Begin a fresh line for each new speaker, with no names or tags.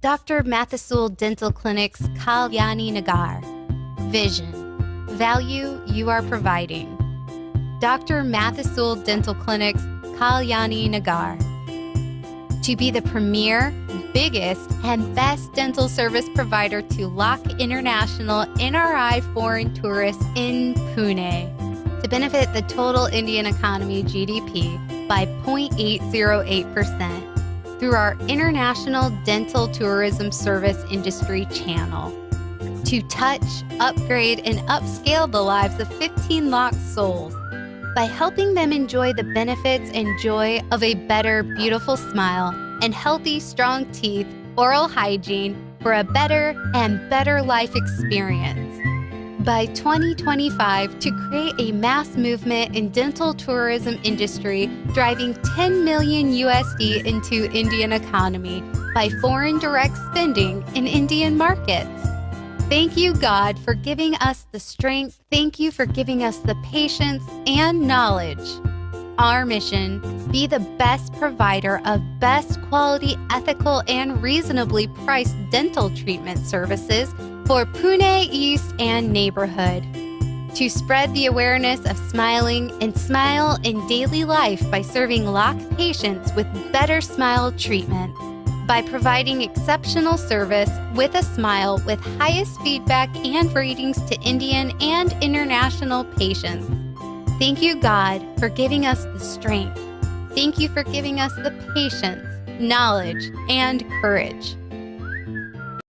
Dr. Mathisul Dental Clinic's Kalyani Nagar. Vision. Value you are providing. Dr. Mathisul Dental Clinic's Kalyani Nagar. To be the premier, biggest, and best dental service provider to LOC International NRI foreign tourists in Pune. To benefit the total Indian economy GDP by 0.808% through our International Dental Tourism Service Industry channel. To touch, upgrade, and upscale the lives of 15 locked souls by helping them enjoy the benefits and joy of a better, beautiful smile and healthy, strong teeth, oral hygiene for a better and better life experience by 2025 to create a mass movement in dental tourism industry driving 10 million USD into Indian economy by foreign direct spending in Indian markets. Thank you, God, for giving us the strength. Thank you for giving us the patience and knowledge. Our mission be the best provider of best quality, ethical, and reasonably priced dental treatment services for Pune East and neighborhood. To spread the awareness of smiling and smile in daily life by serving LOC patients with better smile treatment. By providing exceptional service with a smile with highest feedback and ratings to Indian and international patients. Thank you, God, for giving us the strength. Thank you for giving us the patience, knowledge, and courage